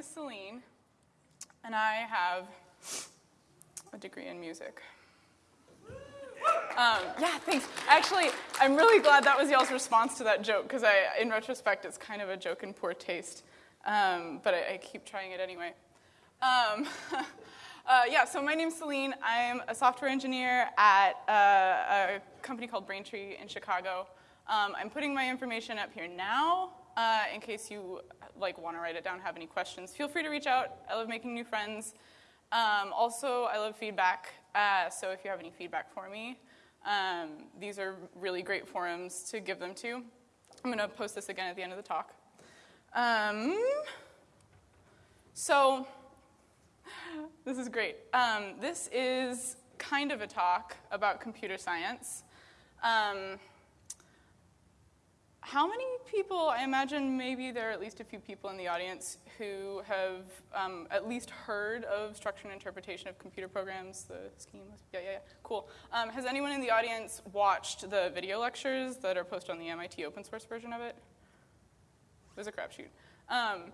my name is Celine, and I have a degree in music. Um, yeah, thanks. Actually, I'm really glad that was y'all's response to that joke, because in retrospect, it's kind of a joke in poor taste. Um, but I, I, keep trying it anyway. Um, uh, yeah, so my name's Celine. I'm a software engineer at uh, a company called Braintree in Chicago. Um, I'm putting my information up here now uh, in case you like want to write it down, have any questions. Feel free to reach out. I love making new friends. Um, also, I love feedback. Uh, so if you have any feedback for me, um, these are really great forums to give them to. I'm going to post this again at the end of the talk. Um, so this is great. Um, this is kind of a talk about computer science. How many people, I imagine maybe there are at least a few people in the audience who have um, at least heard of structure and interpretation of computer programs, the scheme? Yeah, yeah, yeah, cool. Um, has anyone in the audience watched the video lectures that are posted on the MIT open source version of it? It was a crapshoot. Um,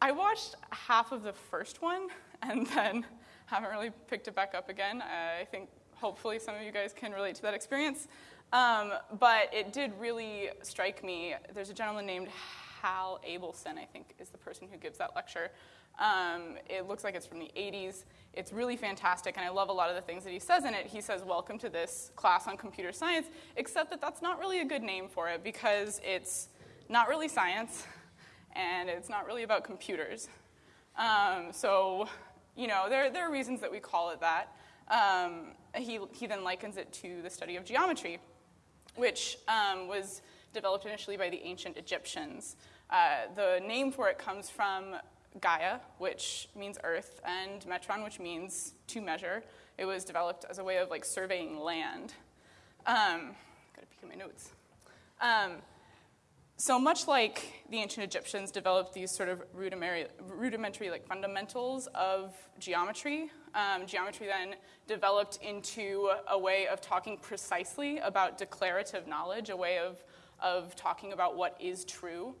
I watched half of the first one and then haven't really picked it back up again. I think hopefully some of you guys can relate to that experience. Um, but it did really strike me. There's a gentleman named Hal Abelson, I think, is the person who gives that lecture. Um, it looks like it's from the 80s. It's really fantastic, and I love a lot of the things that he says in it. He says, Welcome to this class on computer science, except that that's not really a good name for it because it's not really science, and it's not really about computers. Um, so, you know, there, there are reasons that we call it that. Um, he, he then likens it to the study of geometry which um, was developed initially by the ancient Egyptians. Uh, the name for it comes from Gaia, which means earth, and metron, which means to measure. It was developed as a way of like surveying land. Um, gotta peek at my notes. Um, so much like the ancient Egyptians developed these sort of rudimentary, rudimentary like fundamentals of geometry, um, geometry then developed into a way of talking precisely about declarative knowledge, a way of, of talking about what is true.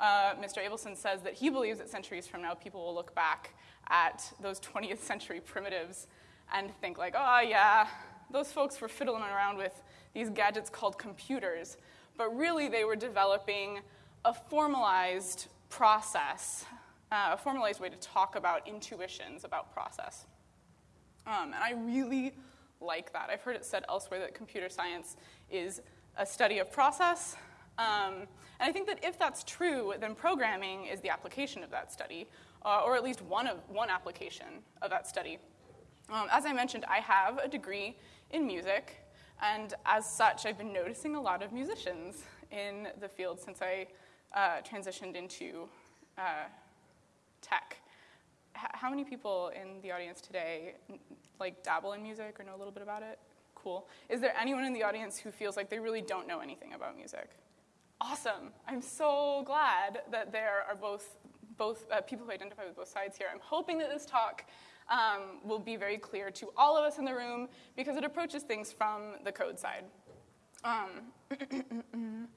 Uh, Mr. Abelson says that he believes that centuries from now, people will look back at those 20th century primitives and think, like, oh, yeah, those folks were fiddling around with these gadgets called computers. But really, they were developing a formalized process, uh, a formalized way to talk about intuitions about process. Um, and I really like that. I've heard it said elsewhere that computer science is a study of process. Um, and I think that if that's true, then programming is the application of that study, uh, or at least one, of, one application of that study. Um, as I mentioned, I have a degree in music, and as such, I've been noticing a lot of musicians in the field since I uh, transitioned into uh, tech how many people in the audience today like dabble in music or know a little bit about it? Cool. Is there anyone in the audience who feels like they really don't know anything about music? Awesome. I'm so glad that there are both both uh, people who identify with both sides here. I'm hoping that this talk um, will be very clear to all of us in the room because it approaches things from the code side. Um,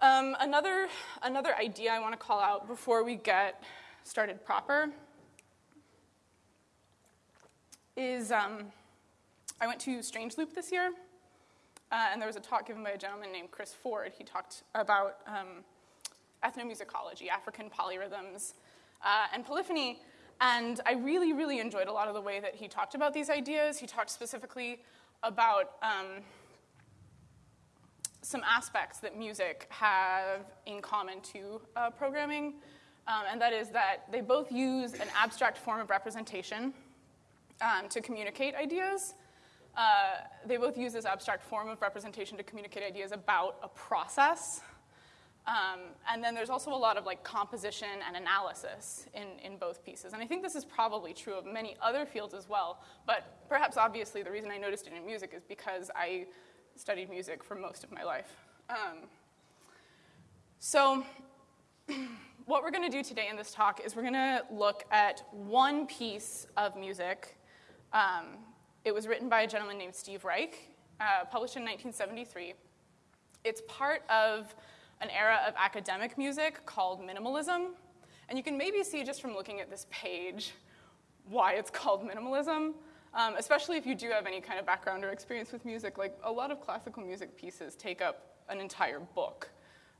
um, another, another idea I want to call out before we get started proper is um, I went to Strange Loop this year, uh, and there was a talk given by a gentleman named Chris Ford. He talked about um, ethnomusicology, African polyrhythms, uh, and polyphony. And I really, really enjoyed a lot of the way that he talked about these ideas. He talked specifically about um, some aspects that music have in common to uh, programming, um, and that is that they both use an abstract form of representation um, to communicate ideas. Uh, they both use this abstract form of representation to communicate ideas about a process. Um, and then there's also a lot of like composition and analysis in, in both pieces. And I think this is probably true of many other fields as well. But perhaps obviously the reason I noticed it in music is because I studied music for most of my life. Um, so what we're going to do today in this talk is we're going to look at one piece of music um, it was written by a gentleman named Steve Reich, uh, published in 1973. It's part of an era of academic music called minimalism. And you can maybe see just from looking at this page why it's called minimalism, um, especially if you do have any kind of background or experience with music. Like a lot of classical music pieces take up an entire book,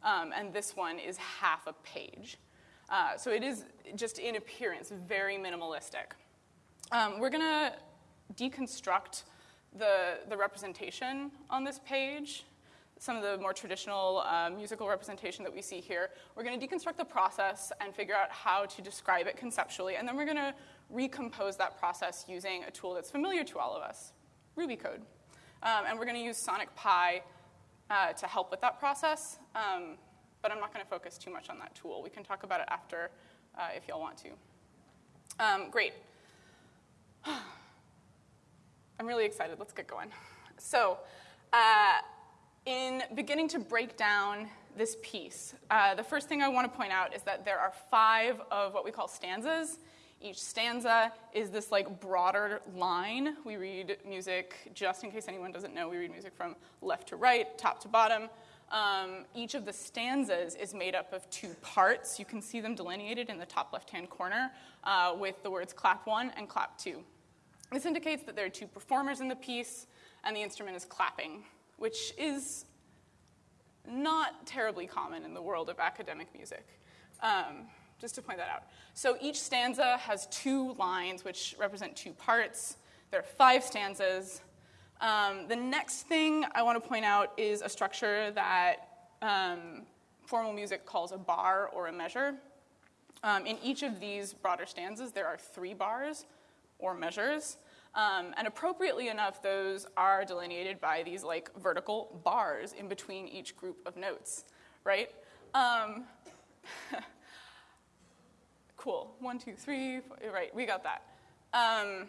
um, and this one is half a page. Uh, so it is just in appearance very minimalistic. Um, we're gonna deconstruct the, the representation on this page some of the more traditional uh, musical representation that we see here. We're going to deconstruct the process and figure out how to describe it conceptually, and then we're going to recompose that process using a tool that's familiar to all of us, Ruby code. Um, and we're going to use Sonic Pi uh, to help with that process, um, but I'm not going to focus too much on that tool. We can talk about it after uh, if y'all want to. Um, great. I'm really excited. Let's get going. So, uh, in beginning to break down this piece, uh, the first thing I want to point out is that there are five of what we call stanzas. Each stanza is this like broader line. We read music, just in case anyone doesn't know, we read music from left to right, top to bottom. Um, each of the stanzas is made up of two parts. You can see them delineated in the top left hand corner uh, with the words clap one and clap two. This indicates that there are two performers in the piece and the instrument is clapping which is not terribly common in the world of academic music. Um, just to point that out. So each stanza has two lines which represent two parts. There are five stanzas. Um, the next thing I want to point out is a structure that um, formal music calls a bar or a measure. Um, in each of these broader stanzas, there are three bars or measures. Um, and appropriately enough, those are delineated by these like vertical bars in between each group of notes, right? Um, cool. One, two, three. Right, we got that. Um,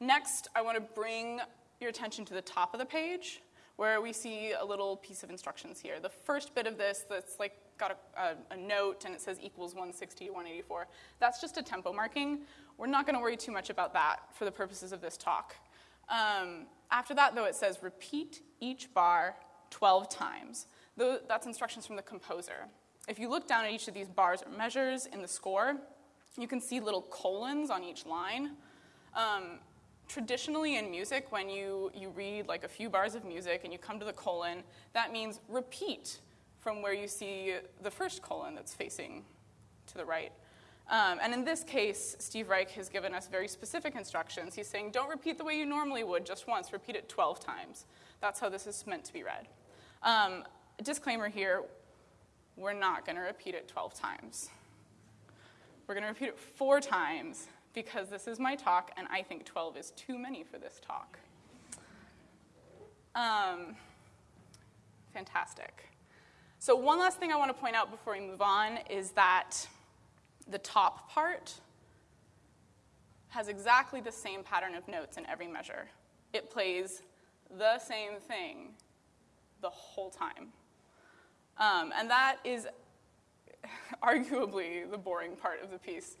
next, I want to bring your attention to the top of the page where we see a little piece of instructions here. The first bit of this that's like got a, a, a, note and it says equals 160 to 184, that's just a tempo marking. We're not going to worry too much about that for the purposes of this talk. Um, after that, though, it says repeat each bar 12 times. That's instructions from the composer. If you look down at each of these bars or measures in the score, you can see little colons on each line. Um, traditionally in music, when you, you read like a few bars of music and you come to the colon, that means repeat from where you see the first colon that's facing to the right. Um, and in this case, Steve Reich has given us very specific instructions. He's saying, don't repeat the way you normally would just once, repeat it 12 times. That's how this is meant to be read. Um, disclaimer here we're not going to repeat it 12 times. We're going to repeat it four times because this is my talk, and I think 12 is too many for this talk. Um, fantastic. So, one last thing I want to point out before we move on is that the top part has exactly the same pattern of notes in every measure. It plays the same thing the whole time. Um, and that is arguably the boring part of the piece,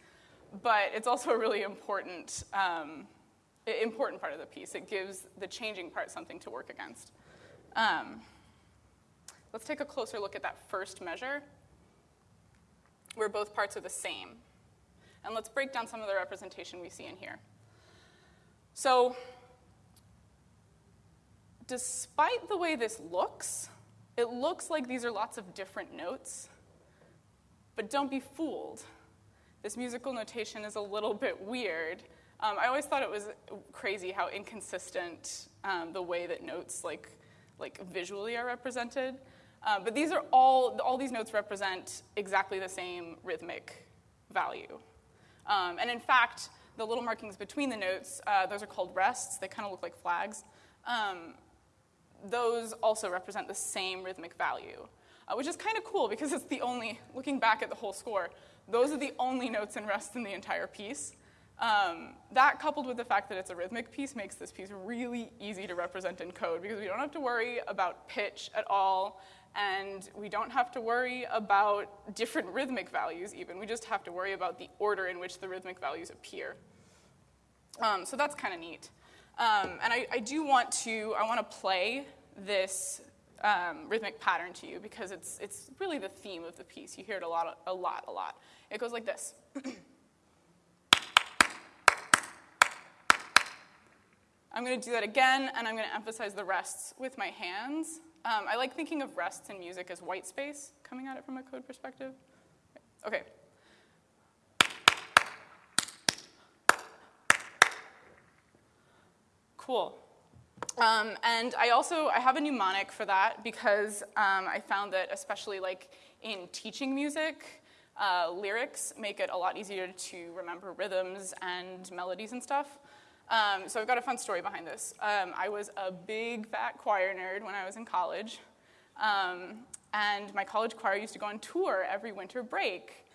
but it's also a really important, um, important part of the piece. It gives the changing part something to work against. Um, let's take a closer look at that first measure where both parts are the same. And let's break down some of the representation we see in here. So, despite the way this looks, it looks like these are lots of different notes. But don't be fooled. This musical notation is a little bit weird. Um, I always thought it was crazy how inconsistent um, the way that notes, like, like visually, are represented. Uh, but these are all, all these notes represent exactly the same rhythmic value. Um, and in fact, the little markings between the notes, uh, those are called rests. They kind of look like flags. Um, those also represent the same rhythmic value, uh, which is kind of cool because it's the only, looking back at the whole score, those are the only notes in rest in the entire piece. Um, that coupled with the fact that it's a rhythmic piece makes this piece really easy to represent in code because we don't have to worry about pitch at all and we don't have to worry about different rhythmic values even. We just have to worry about the order in which the rhythmic values appear. Um, so that's kind of neat. Um, and I, I, do want to, I want to play this um, rhythmic pattern to you because it's, it's really the theme of the piece. You hear it a lot, a lot, a lot. It goes like this. I'm going to do that again, and I'm going to emphasize the rests with my hands. Um, I like thinking of rests in music as white space, coming at it from a code perspective. Okay. Cool. Um, and I also I have a mnemonic for that because um, I found that especially like in teaching music, uh, lyrics make it a lot easier to remember rhythms and melodies and stuff. Um, so I've got a fun story behind this. Um, I was a big fat choir nerd when I was in college, um, and my college choir used to go on tour every winter break.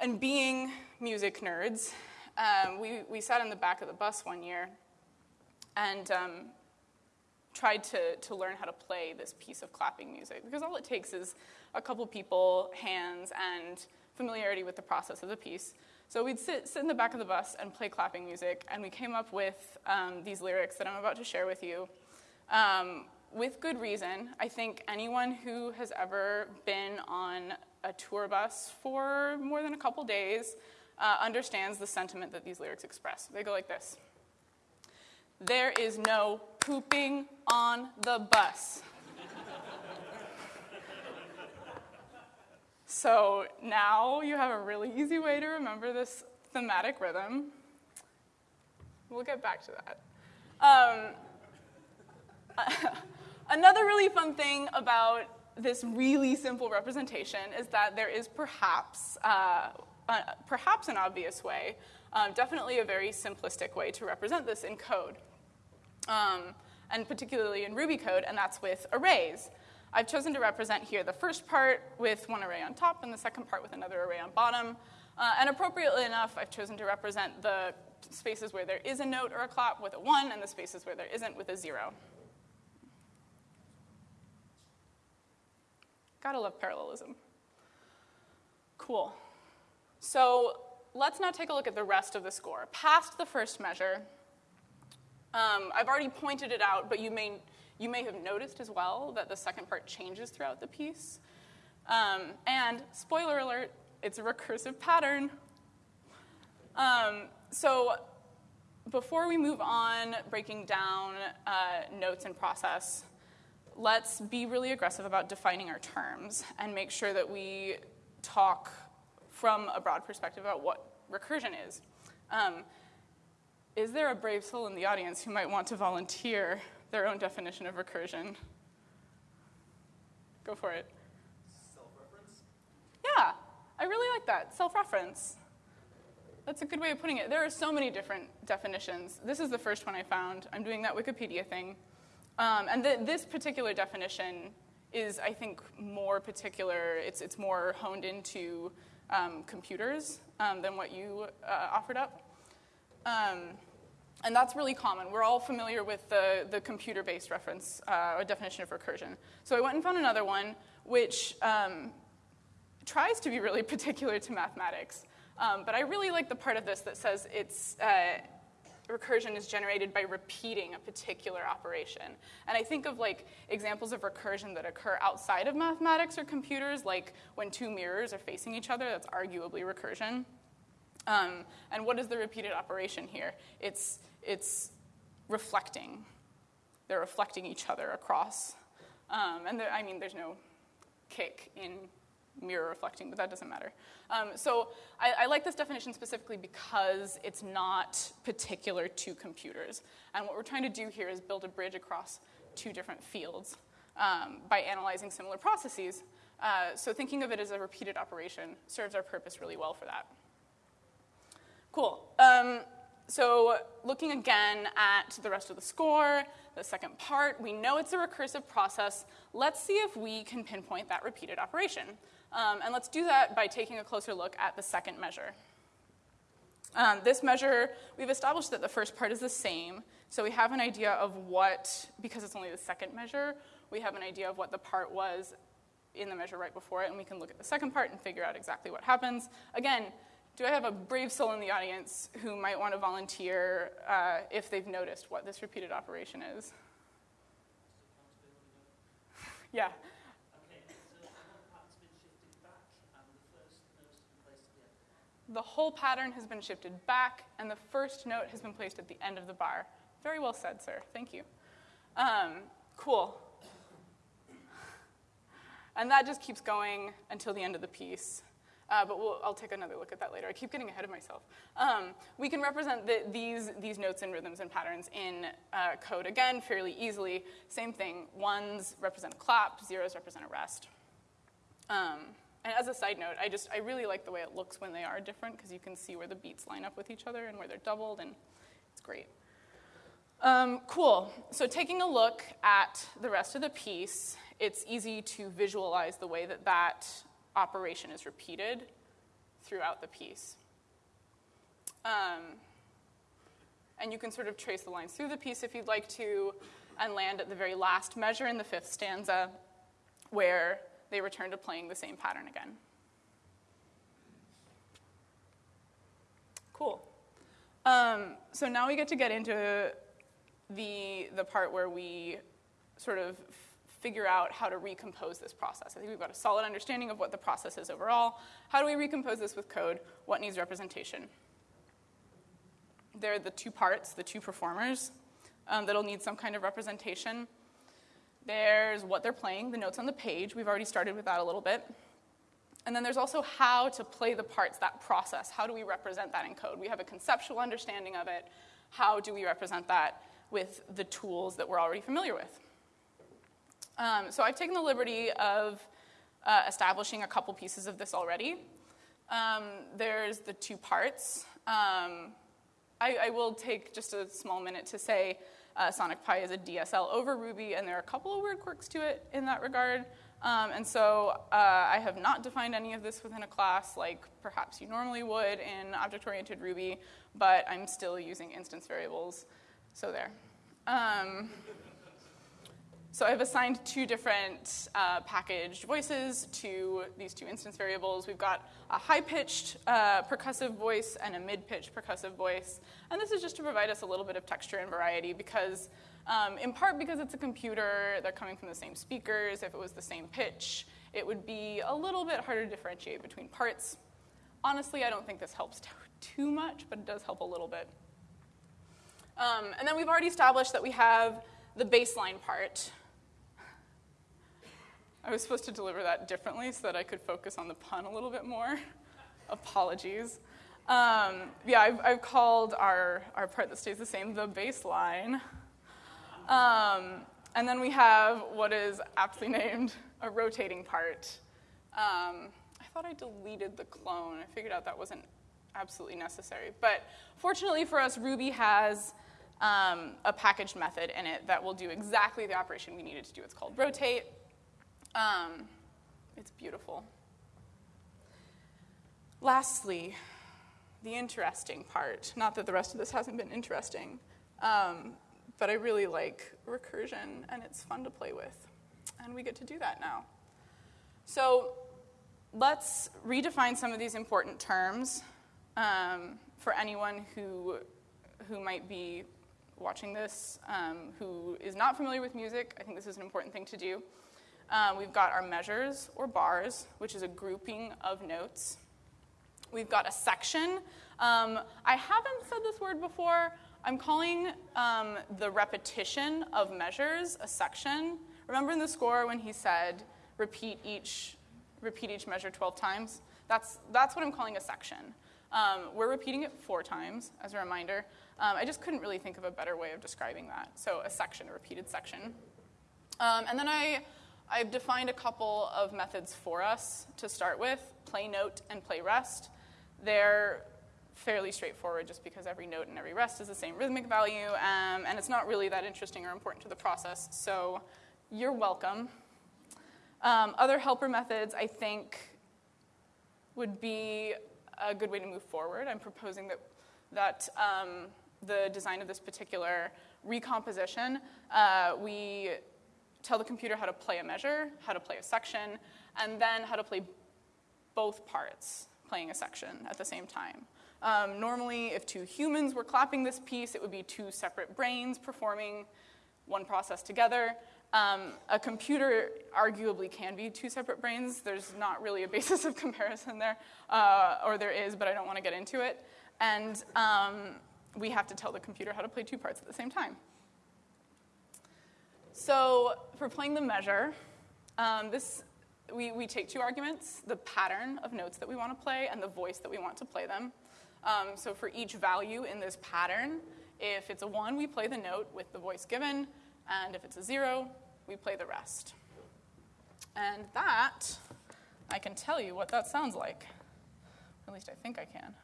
And being music nerds, um, we, we sat in the back of the bus one year and um, tried to, to learn how to play this piece of clapping music because all it takes is a couple people, hands, and familiarity with the process of the piece. So we'd sit, sit in the back of the bus and play clapping music, and we came up with um, these lyrics that I'm about to share with you. Um, with good reason. I think anyone who has ever been on a tour bus for more than a couple days uh, understands the sentiment that these lyrics express. They go like this There is no pooping on the bus. So now you have a really easy way to remember this thematic rhythm. We'll get back to that. Um, another really fun thing about this really simple representation is that there is perhaps, uh, uh, perhaps an obvious way, um, definitely a very simplistic way to represent this in code, um, and particularly in Ruby code, and that's with arrays. I've chosen to represent here the first part with one array on top and the second part with another array on bottom. Uh, and appropriately enough, I've chosen to represent the spaces where there is a note or a clap with a 1 and the spaces where there isn't with a 0. Gotta love parallelism. Cool. So let's now take a look at the rest of the score. Past the first measure, um, I've already pointed it out, but you may you may have noticed as well that the second part changes throughout the piece. Um, and spoiler alert, it's a recursive pattern. Um, so before we move on breaking down uh, notes and process, let's be really aggressive about defining our terms and make sure that we talk from a broad perspective about what recursion is. Um, is there a brave soul in the audience who might want to volunteer their own definition of recursion. Go for it. Self-reference? Yeah, I really like that. Self-reference. That's a good way of putting it. There are so many different definitions. This is the first one I found. I'm doing that Wikipedia thing. Um, and th- this particular definition is, I think, more particular. It's, it's more honed into um, computers um, than what you uh, offered up. And that's really common. We're all familiar with the, the computer based reference uh, or definition of recursion. So I went and found another one which um, tries to be really particular to mathematics. Um, but I really like the part of this that says it's. Uh, recursion is generated by repeating a particular operation. And I think of like examples of recursion that occur outside of mathematics or computers, like when two mirrors are facing each other, that's arguably recursion. Um, and what is the repeated operation here? It's it's reflecting. They're reflecting each other across. Um, and there, I mean, there's no kick in mirror reflecting, but that doesn't matter. Um, so I, I, like this definition specifically because it's not particular to computers. And what we're trying to do here is build a bridge across two different fields um, by analyzing similar processes. Uh, so thinking of it as a repeated operation serves our purpose really well for that. Cool. Um, so looking again at the rest of the score, the second part, we know it's a recursive process. Let's see if we can pinpoint that repeated operation. Um, and let's do that by taking a closer look at the second measure. Um, this measure, we've established that the first part is the same, so we have an idea of what, because it's only the second measure, we have an idea of what the part was in the measure right before it, and we can look at the second part and figure out exactly what happens. Again, do I have a brave soul in the audience who might want to volunteer uh, if they've noticed what this repeated operation is? Yeah. The whole pattern has been shifted back, and the first note has been placed at the end of the bar. Very well said, sir. Thank you. Um, cool. And that just keeps going until the end of the piece. Uh, but we'll, I'll take another look at that later. I keep getting ahead of myself. Um, we can represent the, these, these notes and rhythms and patterns in uh, code again fairly easily. Same thing. Ones represent a clap, zeros represent a rest. Um, and as a side note, I just I really like the way it looks when they are different because you can see where the beats line up with each other and where they're doubled, and it's great. Um, cool. So taking a look at the rest of the piece, it's easy to visualize the way that that operation is repeated throughout the piece. Um, and you can sort of trace the lines through the piece if you'd like to, and land at the very last measure in the fifth stanza, where they return to playing the same pattern again. Cool. Um, so now we get to get into the, the part where we sort of figure out how to recompose this process. I think we've got a solid understanding of what the process is overall. How do we recompose this with code? What needs representation? There are the two parts, the two performers, um, that'll need some kind of representation. There's what they're playing, the notes on the page. We've already started with that a little bit. And then there's also how to play the parts, that process. How do we represent that in code? We have a conceptual understanding of it. How do we represent that with the tools that we're already familiar with? Um, so I've taken the liberty of uh, establishing a couple pieces of this already. Um, there's the two parts. Um, I, I, will take just a small minute to say uh, Sonic Pi is a DSL over Ruby, and there are a couple of weird quirks to it in that regard. Um, and so uh, I have not defined any of this within a class like perhaps you normally would in object oriented Ruby, but I'm still using instance variables. So there. So I've assigned two different uh, packaged voices to these two instance variables. We've got a high-pitched uh, percussive voice and a mid-pitched percussive voice. And this is just to provide us a little bit of texture and variety because, um, in part because it's a computer, they're coming from the same speakers. If it was the same pitch, it would be a little bit harder to differentiate between parts. Honestly, I don't think this helps too much, but it does help a little bit. Um, and then we've already established that we have the baseline part, I was supposed to deliver that differently so that I could focus on the pun a little bit more. Apologies. Um, yeah, I've, I've, called our, our part that stays the same the baseline. Um, and then we have what is aptly named a rotating part. Um, I thought I deleted the clone. I figured out that wasn't absolutely necessary. But fortunately for us, Ruby has um, a packaged method in it that will do exactly the operation we needed to do. It's called rotate. Um, it's beautiful. Lastly, the interesting part. Not that the rest of this hasn't been interesting, um, but I really like recursion and it's fun to play with. And we get to do that now. So let's redefine some of these important terms um, for anyone who, who might be watching this um, who is not familiar with music. I think this is an important thing to do. Um, we've got our measures or bars, which is a grouping of notes. We've got a section. Um, I haven't said this word before. I'm calling um, the repetition of measures a section. Remember in the score when he said repeat each, repeat each measure 12 times? That's, that's what I'm calling a section. Um, we're repeating it four times as a reminder. Um, I just couldn't really think of a better way of describing that. So a section, a repeated section. Um, and then I I've defined a couple of methods for us to start with play note and play rest. They're fairly straightforward just because every note and every rest is the same rhythmic value, um, and it's not really that interesting or important to the process, so you're welcome. Um, other helper methods, I think, would be a good way to move forward. I'm proposing that, that um, the design of this particular recomposition, uh, we tell the computer how to play a measure, how to play a section, and then how to play both parts playing a section at the same time. Um, normally, if two humans were clapping this piece, it would be two separate brains performing one process together. Um, a computer arguably can be two separate brains. There's not really a basis of comparison there, uh, or there is, but I don't want to get into it. And um, we have to tell the computer how to play two parts at the same time. So for playing the measure, um, this, we, we take two arguments, the pattern of notes that we want to play and the voice that we want to play them. Um, so for each value in this pattern, if it's a 1, we play the note with the voice given, and if it's a 0, we play the rest. And that, I can tell you what that sounds like. At least I think I can.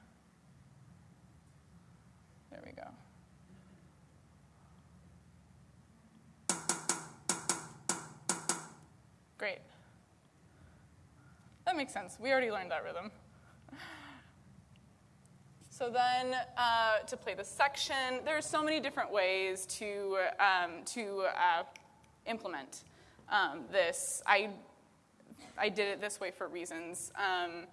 There we go. Great. That makes sense. We already learned that rhythm. So then, uh, to play the section, there are so many different ways to, um, to uh, implement um, this. I, I did it this way for reasons. Um,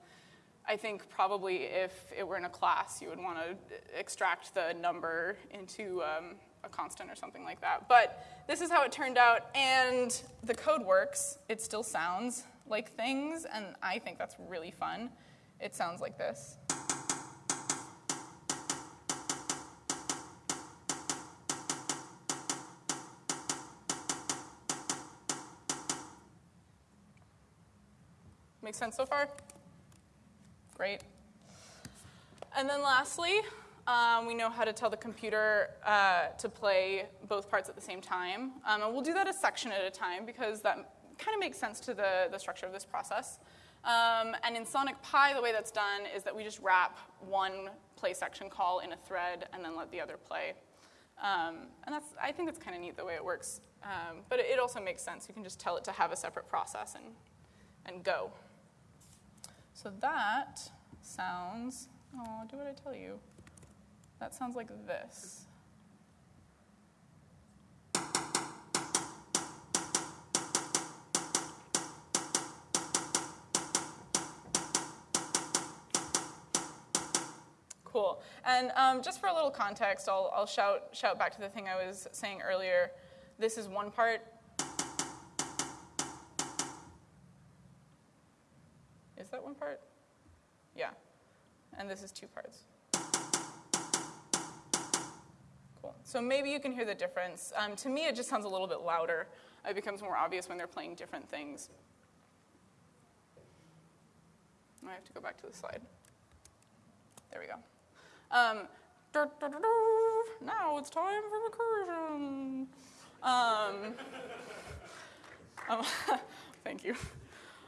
I think probably if it were in a class, you would want to extract the number into um, a constant or something like that. But this is how it turned out, and the code works. It still sounds like things, and I think that's really fun. It sounds like this. Make sense so far? Great. And then lastly, um, we know how to tell the computer uh, to play both parts at the same time. Um, and we'll do that a section at a time because that kind of makes sense to the, the structure of this process. Um, and in Sonic Pi, the way that's done is that we just wrap one play section call in a thread and then let the other play. Um, and that's, I think that's kind of neat the way it works. Um, but it, it also makes sense. You can just tell it to have a separate process and, and go. So that sounds, oh, do what I tell you. That sounds like this. Cool. And um, just for a little context, I'll, I'll shout, shout back to the thing I was saying earlier. This is one part. Is that one part? Yeah. And this is two parts. So maybe you can hear the difference. Um, to me, it just sounds a little bit louder. It becomes more obvious when they're playing different things. I have to go back to the slide. There we go. Um, now it's time for recursion. Um, um, thank you.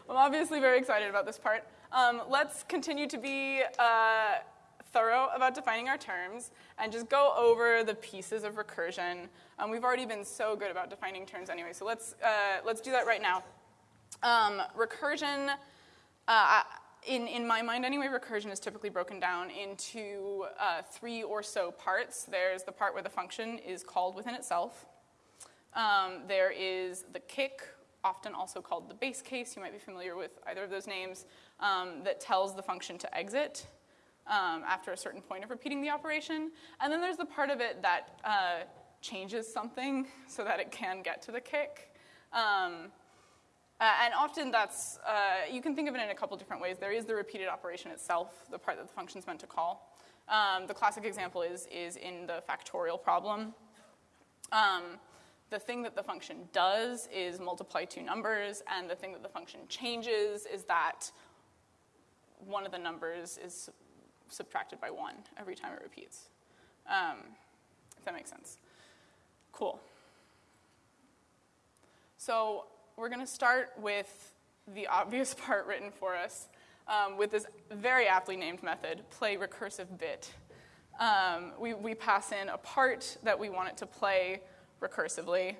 I'm obviously very excited about this part. Um, let's continue to be uh, thorough about defining our terms and just go over the pieces of recursion. Um, we've already been so good about defining terms anyway, so let's, uh, let's do that right now. Um, recursion, uh, in, in my mind anyway, recursion is typically broken down into uh, three or so parts. There's the part where the function is called within itself. Um, there is the kick, often also called the base case. You might be familiar with either of those names, um, that tells the function to exit um, after a certain point of repeating the operation. And then there's the part of it that uh, changes something so that it can get to the kick. Um, uh, and often that's, uh, you can think of it in a couple different ways. There is the repeated operation itself, the part that the function is meant to call. Um, the classic example is, is in the factorial problem. Um, the thing that the function does is multiply two numbers, and the thing that the function changes is that one of the numbers is subtracted by one every time it repeats. Um, if that makes sense. Cool. So we're going to start with the obvious part written for us um, with this very aptly named method, play recursive bit. Um, we, we pass in a part that we want it to play recursively,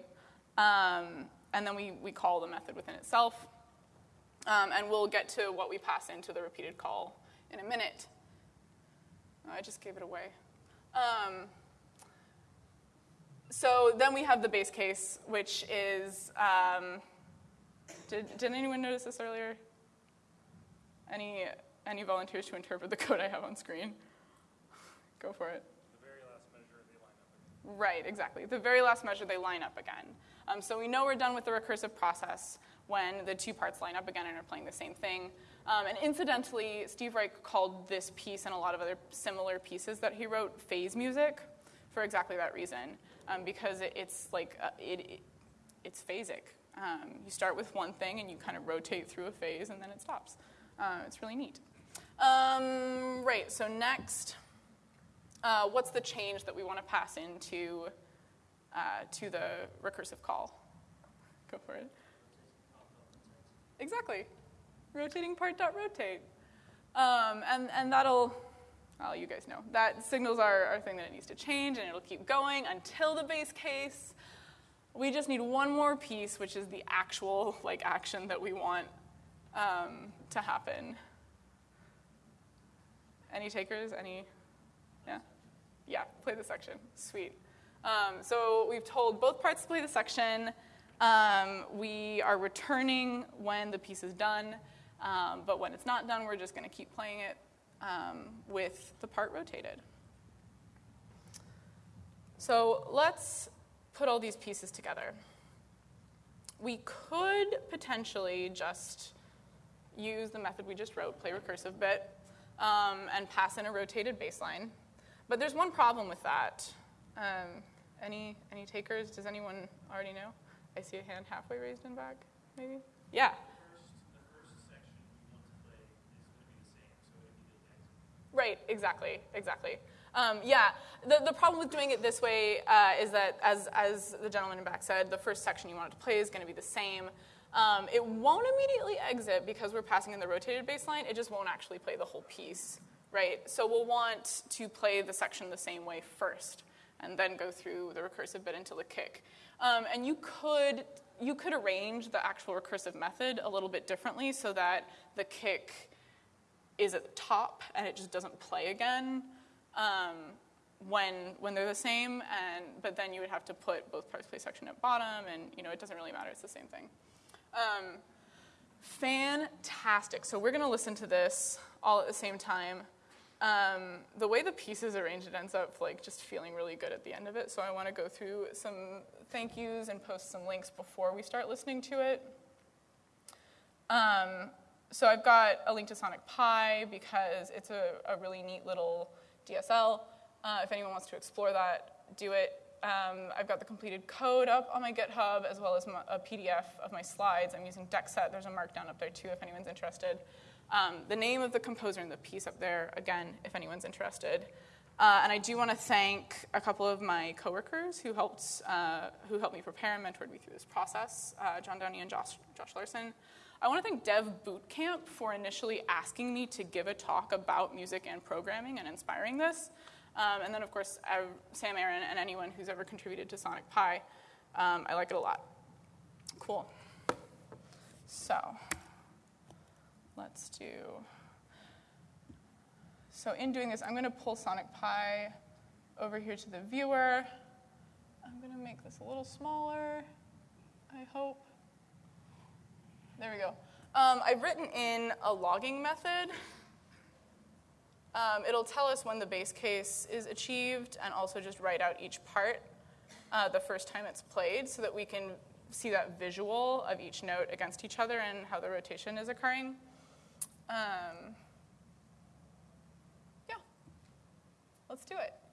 um, and then we, we call the method within itself. Um, and we'll get to what we pass into the repeated call in a minute. I just gave it away. Um, so then we have the base case, which is um, did, did anyone notice this earlier? Any, any volunteers to interpret the code I have on screen? Go for it. The very last measure, they line up again. Right, exactly. The very last measure, they line up again. Um, so we know we're done with the recursive process when the two parts line up again and are playing the same thing. Um, and incidentally, Steve Reich called this piece and a lot of other similar pieces that he wrote phase music for exactly that reason, um, because it, it's like uh, it, it, it's phasic. Um, you start with one thing and you kind of rotate through a phase and then it stops. Uh, it's really neat. Um, right. So next, uh, what's the change that we want to pass into uh, to the recursive call? Go for it. Exactly. Rotating part dot rotate. Um, and, and that'll, well, you guys know, that signals our, our thing that it needs to change and it'll keep going until the base case. We just need one more piece, which is the actual like action that we want um, to happen. Any takers? Any? Yeah? Yeah, play the section. Sweet. Um, so we've told both parts to play the section. Um, we are returning when the piece is done, um, but when it's not done, we're just going to keep playing it um, with the part rotated. So let's put all these pieces together. We could potentially just use the method we just wrote, play recursive bit, um, and pass in a rotated baseline. But there's one problem with that. Um, any, any takers? Does anyone already know? I see a hand halfway raised in back, maybe? Yeah. Right, exactly, exactly. Um, yeah, the, the problem with doing it this way uh, is that, as, as the gentleman in back said, the first section you want it to play is going to be the same. Um, it won't immediately exit because we're passing in the rotated baseline. It just won't actually play the whole piece, right? So we'll want to play the section the same way first and then go through the recursive bit until the kick. Um, and you could, you could arrange the actual recursive method a little bit differently so that the kick is at the top and it just doesn't play again um, when, when they're the same. And, but then you would have to put both parts play section at bottom, and you know, it doesn't really matter, it's the same thing. Um, fantastic. So we're going to listen to this all at the same time. Um, the way the pieces arranged, it ends up like just feeling really good at the end of it. So I want to go through some thank yous and post some links before we start listening to it. Um, so I've got a link to Sonic Pi because it's a, a really neat little DSL. Uh, if anyone wants to explore that, do it. Um, I've got the completed code up on my GitHub as well as my, a PDF of my slides. I'm using Deckset. There's a markdown up there too if anyone's interested. Um, the name of the composer and the piece up there, again, if anyone's interested. Uh, and I do want to thank a couple of my coworkers who helped, uh, who helped me prepare and mentored me through this process, uh, John Downey and Josh, Josh Larson. I want to thank Dev Bootcamp for initially asking me to give a talk about music and programming and inspiring this. Um, and then, of course, Sam Aaron and anyone who's ever contributed to Sonic Pi. Um, I like it a lot. Cool. So, let's do. So, in doing this, I'm going to pull Sonic Pi over here to the viewer. I'm going to make this a little smaller, I hope. There we go. Um, I've written in a logging method um, it'll tell us when the base case is achieved and also just write out each part uh, the first time it's played so that we can see that visual of each note against each other and how the rotation is occurring. Um, yeah, let's do it.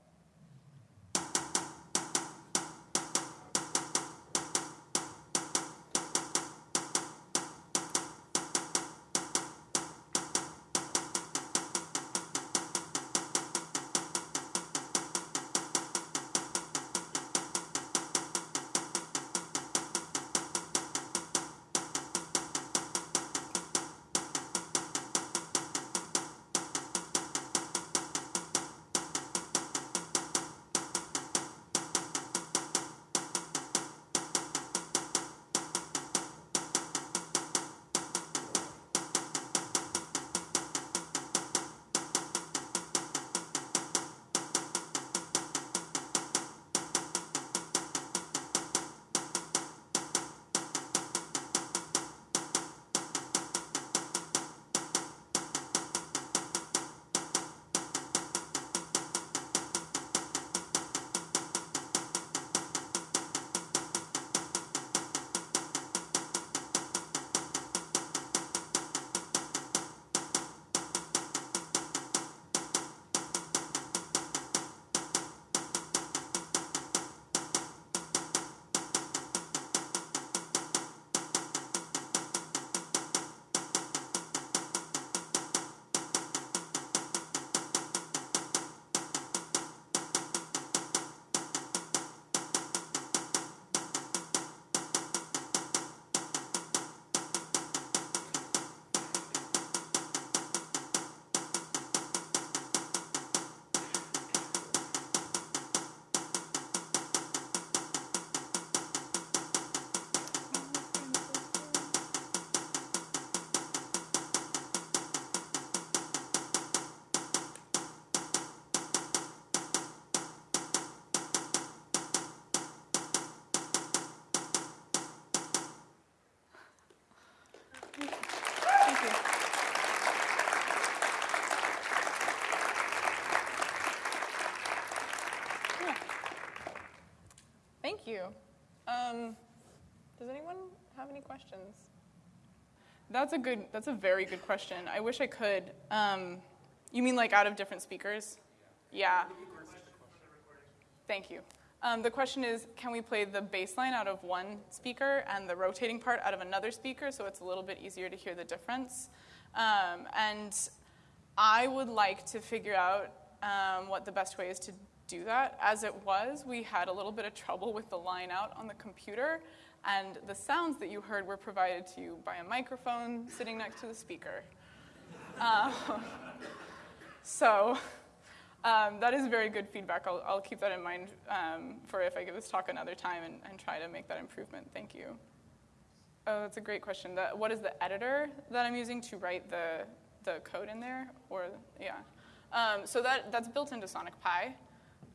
You. Um, does anyone have any questions? That's a good. That's a very good question. I wish I could. Um, you mean like out of different speakers? Yeah. Thank you. Um, the question is, can we play the bass line out of one speaker and the rotating part out of another speaker so it's a little bit easier to hear the difference? Um, and I would like to figure out um, what the best way is to do that. As it was, we had a little bit of trouble with the line out on the computer, and the sounds that you heard were provided to you by a microphone sitting next to the speaker. Um, so um, that is very good feedback. I'll, I'll keep that in mind um, for if I give this talk another time and, and, try to make that improvement. Thank you. Oh, that's a great question. The, what is the editor that I'm using to write the, the code in there? Or yeah, um, so that, that's built into Sonic Pi.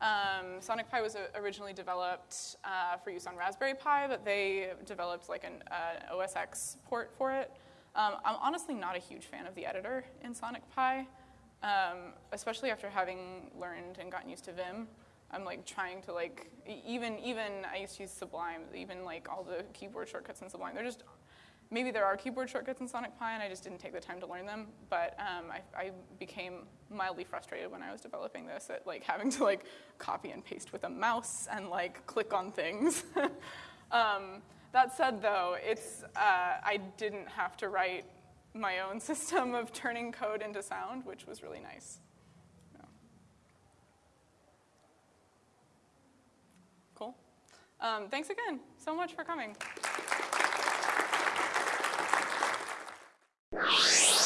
Um, Sonic Pi was originally developed uh, for use on Raspberry Pi, but they developed like an uh, OS X port for it. Um, I'm honestly not a huge fan of the editor in Sonic Pi. Um, especially after having learned and gotten used to Vim, I'm like trying to like even even I used to use Sublime, even like all the keyboard shortcuts in Sublime. They're just maybe there are keyboard shortcuts in Sonic Pi, and I just didn't take the time to learn them. But um, I, I, became mildly frustrated when I was developing this at like having to like copy and paste with a mouse and like click on things. um, that said, though, it's uh, I didn't have to write my own system of turning code into sound, which was really nice. Cool. Um, thanks again so much for coming you